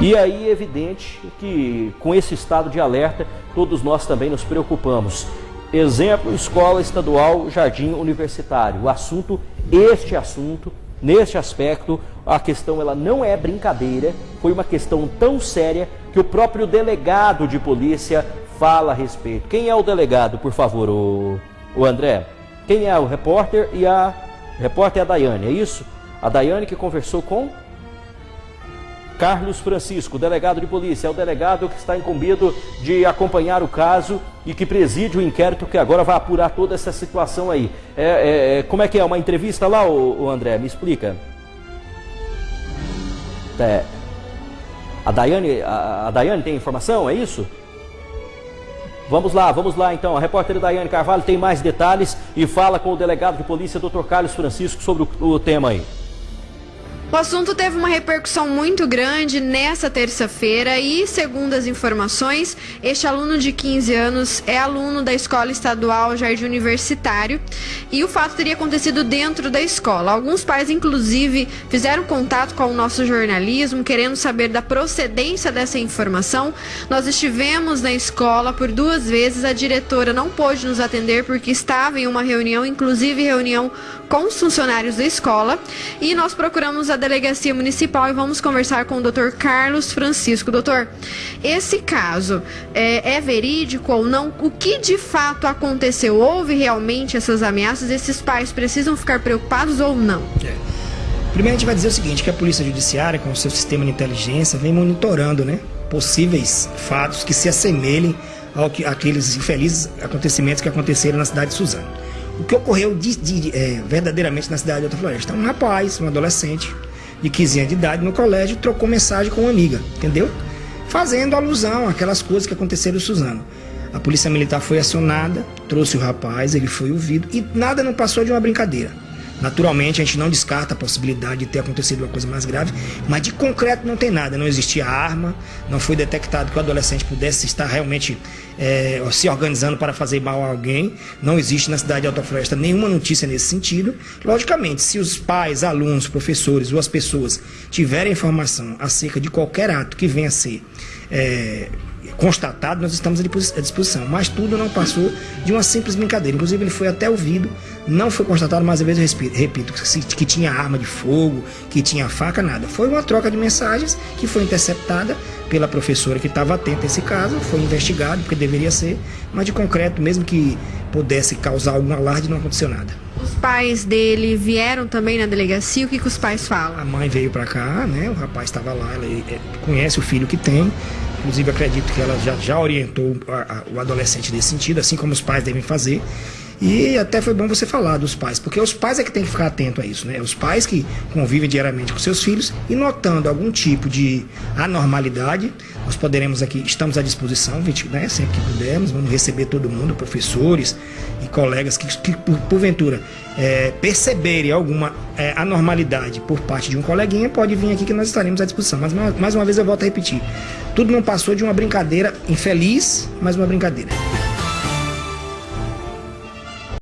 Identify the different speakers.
Speaker 1: E aí é evidente que com esse estado de alerta, todos nós também nos preocupamos. Exemplo, Escola Estadual Jardim Universitário. O assunto, este assunto, neste aspecto, a questão ela não é brincadeira, foi uma questão tão séria que o próprio delegado de polícia fala a respeito. Quem é o delegado, por favor, o, o André? Quem é o repórter e a repórter é a Daiane, é isso? A Daiane que conversou com Carlos Francisco, delegado de polícia, é o delegado que está incumbido de acompanhar o caso e que preside o inquérito que agora vai apurar toda essa situação aí. É, é, é como é que é? Uma entrevista lá, o, André? Me explica. É, a, Daiane, a, a Daiane tem informação, é isso? Vamos lá, vamos lá então. A repórter Daiane Carvalho tem mais detalhes e fala com o delegado de polícia, Dr. Carlos Francisco, sobre o, o tema aí.
Speaker 2: O assunto teve uma repercussão muito grande nessa terça-feira e, segundo as informações, este aluno de 15 anos é aluno da Escola Estadual Jardim Universitário e o fato teria acontecido dentro da escola. Alguns pais, inclusive, fizeram contato com o nosso jornalismo querendo saber da procedência dessa informação. Nós estivemos na escola por duas vezes, a diretora não pôde nos atender porque estava em uma reunião, inclusive reunião com os funcionários da escola, e nós procuramos a delegacia municipal e vamos conversar com o Dr. Carlos Francisco. Doutor, esse caso é, é verídico ou não? O que de fato aconteceu? Houve realmente essas ameaças? Esses pais precisam ficar preocupados ou não? É.
Speaker 3: Primeiro a gente vai dizer o seguinte, que a Polícia Judiciária, com o seu sistema de inteligência, vem monitorando né, possíveis fatos que se assemelhem ao que, àqueles infelizes acontecimentos que aconteceram na cidade de Suzano. O que ocorreu de, de, é, verdadeiramente na cidade de Alta Floresta? Um rapaz, um adolescente, de 15 anos de idade no colégio trocou mensagem com uma amiga, entendeu? Fazendo alusão àquelas coisas que aconteceram em Suzano. A polícia militar foi acionada, trouxe o rapaz, ele foi ouvido e nada não passou de uma brincadeira. Naturalmente, a gente não descarta a possibilidade de ter acontecido uma coisa mais grave, mas de concreto não tem nada. Não existia arma, não foi detectado que o adolescente pudesse estar realmente é, se organizando para fazer mal a alguém. Não existe na cidade de Alta Floresta nenhuma notícia nesse sentido. Logicamente, se os pais, alunos, professores ou as pessoas tiverem informação acerca de qualquer ato que venha a ser é, constatado, nós estamos à disposição. Mas tudo não passou de uma simples brincadeira. Inclusive, ele foi até ouvido, não foi constatado, mais uma vez eu repito, que tinha arma de fogo, que tinha faca, nada. Foi uma troca de mensagens que foi interceptada pela professora que estava atenta a esse caso, foi investigado, porque deveria ser, mas de concreto, mesmo que pudesse causar algum alarde, não aconteceu nada.
Speaker 2: Os pais dele vieram também na delegacia, o que, que os pais falam?
Speaker 3: A mãe veio para cá, né? O rapaz estava lá, ela é, conhece o filho que tem, Inclusive, acredito que ela já, já orientou a, a, o adolescente nesse sentido, assim como os pais devem fazer. E até foi bom você falar dos pais, porque os pais é que tem que ficar atento a isso, né? Os pais que convivem diariamente com seus filhos e notando algum tipo de anormalidade, nós poderemos aqui, estamos à disposição, né? sempre que pudermos, vamos receber todo mundo, professores e colegas que, que por, porventura, é, perceberem alguma é, anormalidade por parte de um coleguinha, pode vir aqui que nós estaremos à disposição. Mas mais uma vez eu volto a repetir, tudo não passou de uma brincadeira infeliz, mas uma brincadeira.